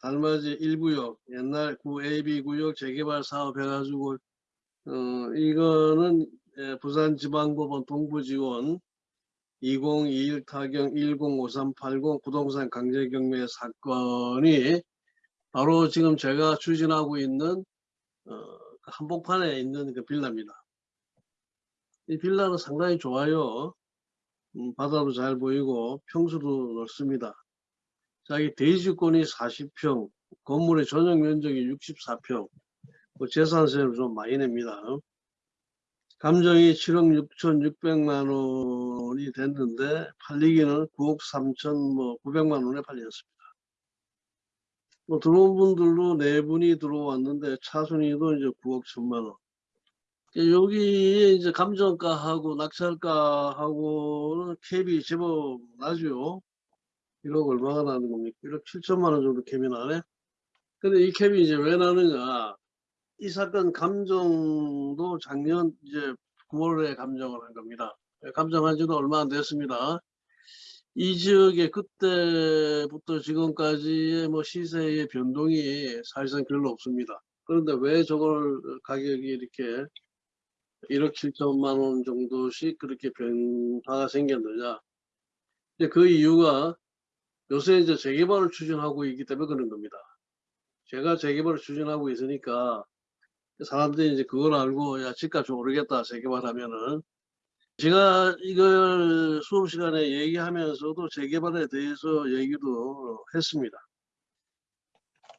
달맞이 1구역 옛날 구 AB 구역 재개발 사업 해가지고 어 이거는 예, 부산지방법원 동부지원 2021 타경 105380 부동산 강제경매 사건이 바로 지금 제가 추진하고 있는 어, 그 한복판에 있는 그 빌라입니다. 이 빌라는 상당히 좋아요. 음, 바다도 잘 보이고 평수도 넓습니다. 자기 대지권이 40평, 건물의 전용 면적이 64평, 뭐 재산세를 좀 많이 냅니다. 감정이 7억 6천 6백만 원이 됐는데 팔리기는 9억 3천 뭐 9백만 원에 팔렸습니다. 뭐 들어온 분들도 네 분이 들어왔는데 차순위도 이제 9억 1천만 원. 여기 이제 감정가하고 낙찰가하고는 캡이 제법 나죠. 1억 얼마가 나는 겁니까? 1억 7천만 원 정도 캡이 나네. 근데 이 캡이 이제 왜 나느냐? 이 사건 감정도 작년 이제 9월에 감정을 한 겁니다. 감정한 지도 얼마 안 됐습니다. 이 지역에 그때부터 지금까지의 뭐 시세의 변동이 사실상 별로 없습니다. 그런데 왜 저걸 가격이 이렇게 1억 7천만 원 정도씩 그렇게 변화가 생겼느냐. 그 이유가 요새 이제 재개발을 추진하고 있기 때문에 그런 겁니다. 제가 재개발을 추진하고 있으니까 사람들이 이제 그걸 알고 야 집값이 오르겠다 재개발하면은 제가 이걸 수업 시간에 얘기하면서도 재개발에 대해서 얘기도 했습니다.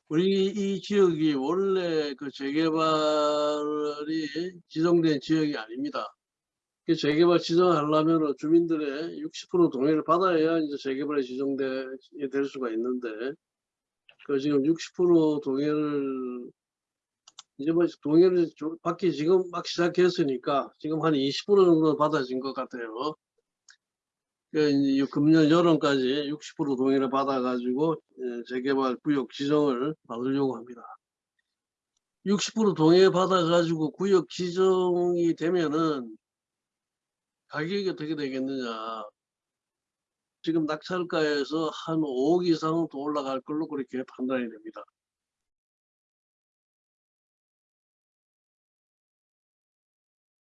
우리 이 지역이 원래 그 재개발이 지정된 지역이 아닙니다. 그 재개발 지정하려면 주민들의 60% 동의를 받아야 이제 재개발에 지정될 수가 있는데 그 지금 60% 동의를 이제 뭐 동의를 좀 받기 지금 막 시작했으니까 지금 한 20% 정도 받아진 것 같아요. 그 금년 여름까지 60% 동의를 받아가지고 예, 재개발 구역 지정을 받으려고 합니다. 60% 동의 받아가지고 구역 지정이 되면은 가격이 어떻게 되겠느냐. 지금 낙찰가에서 한 5억 이상은 더 올라갈 걸로 그렇게 판단이 됩니다.